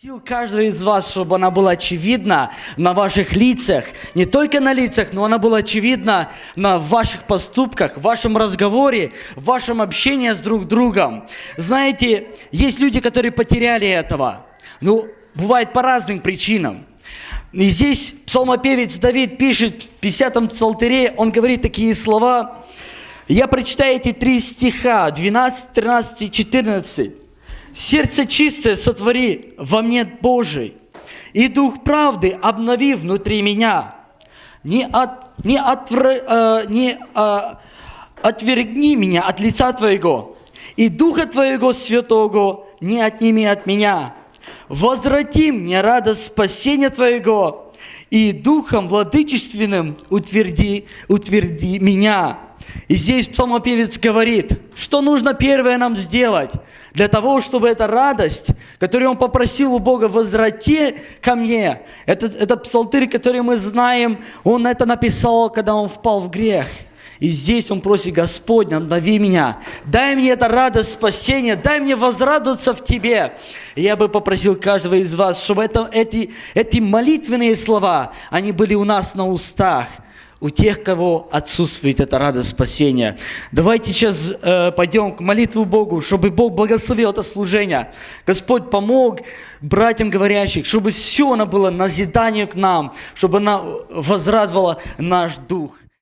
Сил каждого из вас, чтобы она была очевидна на ваших лицах, не только на лицах, но она была очевидна на ваших поступках, в вашем разговоре, в вашем общении с друг другом. Знаете, есть люди, которые потеряли этого. Ну, бывает по разным причинам. И здесь псалмопевец Давид пишет в 50-м псалтере, он говорит такие слова. Я прочитаю эти три стиха, 12, 13 и 14. Сердце чистое сотвори во мне Божий, и дух правды обнови внутри меня. Не, от, не, отвр, э, не э, отвергни меня от лица Твоего, и Духа Твоего Святого не отними от меня. Возврати мне радость спасения Твоего, и Духом Владычественным утверди, утверди меня. И здесь псалмопевец говорит, что нужно первое нам сделать для того, чтобы эта радость, которую он попросил у Бога, возврати ко мне. Это, это псалтырь, который мы знаем, он это написал, когда он впал в грех. И здесь он просит, Господь, обнови меня, дай мне это радость спасения, дай мне возрадоваться в Тебе. И я бы попросил каждого из вас, чтобы это, эти, эти молитвенные слова, они были у нас на устах – у тех, кого отсутствует эта радость спасения. Давайте сейчас э, пойдем к молитве Богу, чтобы Бог благословил это служение. Господь помог братьям говорящих, чтобы все оно было назиданию к нам, чтобы она возрадовала наш дух.